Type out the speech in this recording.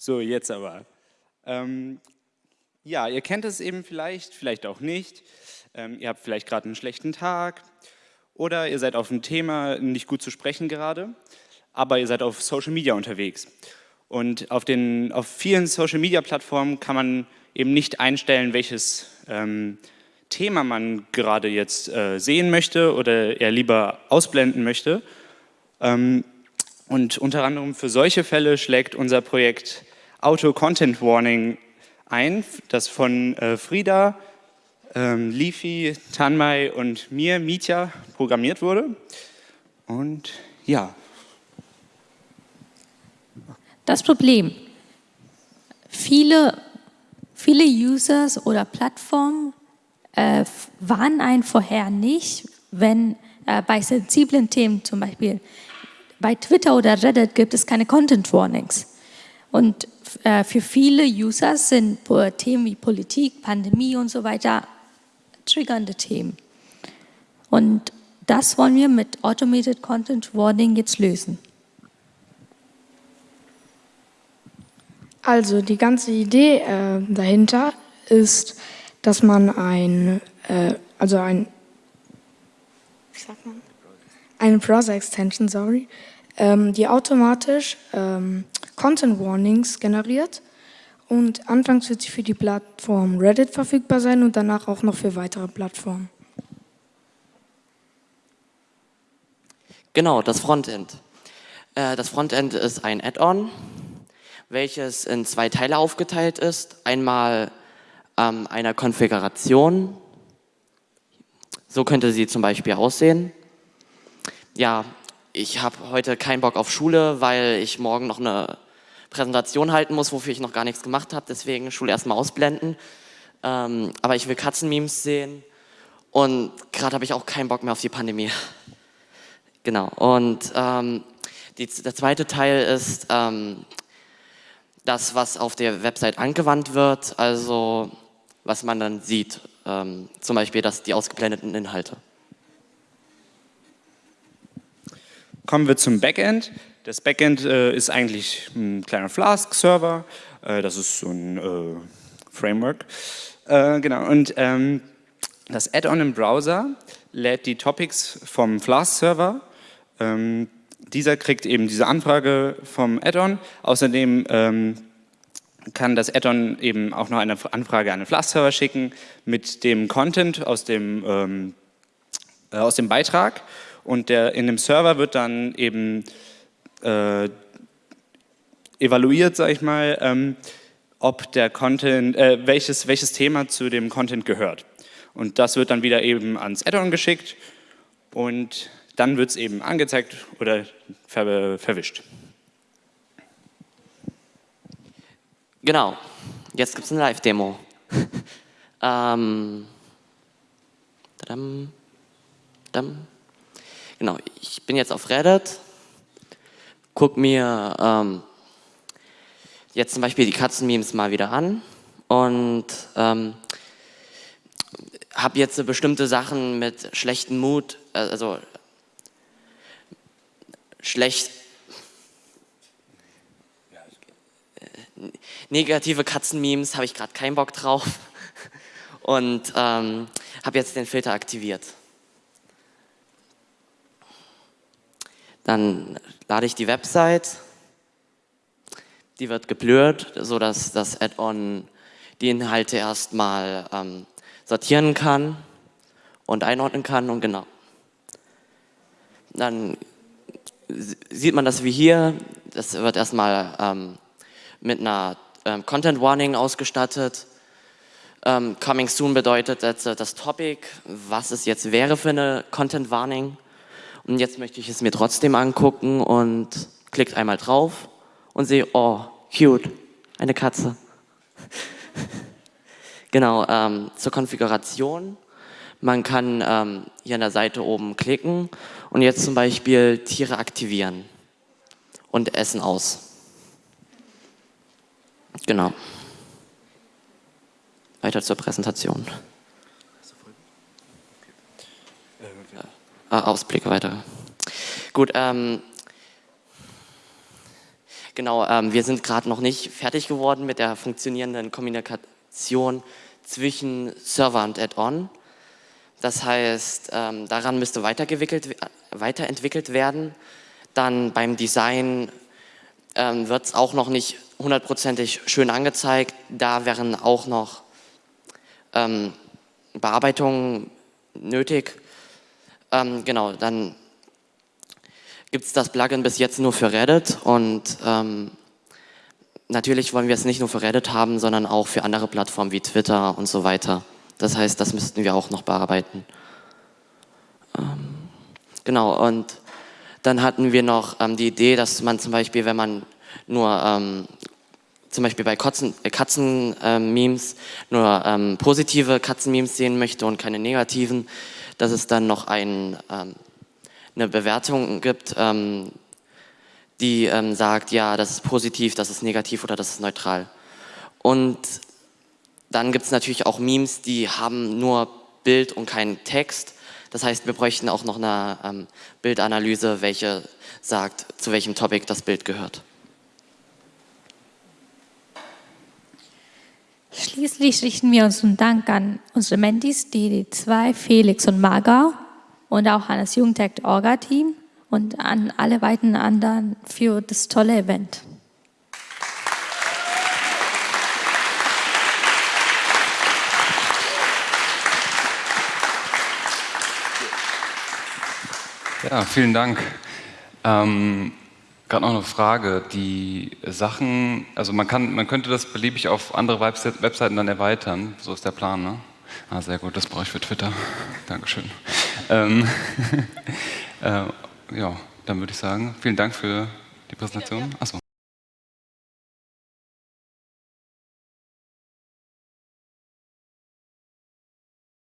So, jetzt aber. Ähm, ja, ihr kennt es eben vielleicht, vielleicht auch nicht. Ähm, ihr habt vielleicht gerade einen schlechten Tag oder ihr seid auf ein Thema nicht gut zu sprechen gerade, aber ihr seid auf Social Media unterwegs. Und auf, den, auf vielen Social Media Plattformen kann man eben nicht einstellen, welches ähm, Thema man gerade jetzt äh, sehen möchte oder er lieber ausblenden möchte. Ähm, und unter anderem für solche Fälle schlägt unser Projekt Auto Content Warning ein, das von äh, Frieda, ähm, Lifi, Tanmai und mir, Mitya, programmiert wurde. Und ja. Das Problem, viele, viele Users oder Plattformen äh, warnen einen vorher nicht, wenn äh, bei sensiblen Themen, zum Beispiel bei Twitter oder Reddit, gibt es keine Content Warnings. Und für viele User sind Themen wie Politik, Pandemie und so weiter triggernde Themen. Und das wollen wir mit Automated Content Warning jetzt lösen. Also die ganze Idee äh, dahinter ist, dass man ein, äh, also ein, wie sagt man? Eine Browser-Extension, sorry, ähm, die automatisch ähm, Content Warnings generiert und anfangs wird sie für die Plattform Reddit verfügbar sein und danach auch noch für weitere Plattformen. Genau, das Frontend. Äh, das Frontend ist ein Add-on, welches in zwei Teile aufgeteilt ist. Einmal ähm, einer Konfiguration. So könnte sie zum Beispiel aussehen. Ja, ich habe heute keinen Bock auf Schule, weil ich morgen noch eine Präsentation halten muss, wofür ich noch gar nichts gemacht habe. Deswegen Schule erstmal ausblenden. Ähm, aber ich will Katzenmemes sehen. Und gerade habe ich auch keinen Bock mehr auf die Pandemie. genau. Und ähm, die, der zweite Teil ist ähm, das, was auf der Website angewandt wird. Also was man dann sieht. Ähm, zum Beispiel das, die ausgeblendeten Inhalte. Kommen wir zum Backend. Das Backend äh, ist eigentlich ein kleiner Flask-Server. Äh, das ist so ein äh, Framework. Äh, genau. Und ähm, das Add-on im Browser lädt die Topics vom Flask-Server. Ähm, dieser kriegt eben diese Anfrage vom Add-on. Außerdem ähm, kann das Add-on eben auch noch eine Anfrage an den Flask-Server schicken mit dem Content aus dem, ähm, äh, aus dem Beitrag und der, in dem Server wird dann eben äh, evaluiert, sage ich mal, ähm, ob der Content, äh, welches, welches Thema zu dem Content gehört. Und das wird dann wieder eben ans Add-on geschickt und dann wird es eben angezeigt oder ver verwischt. Genau, jetzt gibt es eine Live-Demo. ähm, genau, ich bin jetzt auf Reddit, gucke mir ähm, jetzt zum Beispiel die Katzenmemes mal wieder an. Und ähm, habe jetzt bestimmte Sachen mit schlechtem Mut, äh, also schlecht, negative Katzenmemes habe ich gerade keinen Bock drauf. Und ähm, habe jetzt den Filter aktiviert. Dann lade ich die Website, die wird geblurrt, sodass das Add-on die Inhalte erstmal ähm, sortieren kann und einordnen kann und genau. Dann sieht man das wie hier, das wird erstmal ähm, mit einer ähm, Content Warning ausgestattet. Ähm, coming soon bedeutet das, das Topic, was es jetzt wäre für eine Content Warning. Und jetzt möchte ich es mir trotzdem angucken und klickt einmal drauf und sehe, oh, cute, eine Katze. genau, ähm, zur Konfiguration. Man kann ähm, hier an der Seite oben klicken und jetzt zum Beispiel Tiere aktivieren und Essen aus. Genau. Weiter zur Präsentation. Äh, Ausblicke weiter. Gut, ähm, Genau, ähm, wir sind gerade noch nicht fertig geworden mit der funktionierenden Kommunikation zwischen Server und Add-on. Das heißt, ähm, daran müsste weiterentwickelt werden. Dann beim Design ähm, wird es auch noch nicht hundertprozentig schön angezeigt. Da wären auch noch ähm, Bearbeitungen nötig. Ähm, genau, dann gibt es das Plugin bis jetzt nur für Reddit und ähm, natürlich wollen wir es nicht nur für Reddit haben, sondern auch für andere Plattformen wie Twitter und so weiter. Das heißt, das müssten wir auch noch bearbeiten. Ähm, genau, und dann hatten wir noch ähm, die Idee, dass man zum Beispiel, wenn man nur ähm, zum Beispiel bei äh, Katzen-Memes nur ähm, positive Katzen-Memes sehen möchte und keine negativen, dass es dann noch ein, ähm, eine Bewertung gibt, ähm, die ähm, sagt, ja, das ist positiv, das ist negativ oder das ist neutral. Und dann gibt es natürlich auch Memes, die haben nur Bild und keinen Text. Das heißt, wir bräuchten auch noch eine ähm, Bildanalyse, welche sagt, zu welchem Topic das Bild gehört. Schließlich richten wir unseren Dank an unsere Mentis, die zwei, Felix und Marga, und auch an das Jugendtech Orga-Team und an alle weiteren anderen für das tolle Event. Ja, vielen Dank. Ähm, Gerade noch eine Frage. Die Sachen, also man, kann, man könnte das beliebig auf andere Webseiten dann erweitern. So ist der Plan, ne? Ah, sehr gut, das brauche ich für Twitter. Dankeschön. Ähm, äh, ja, dann würde ich sagen, vielen Dank für die Präsentation. Achso.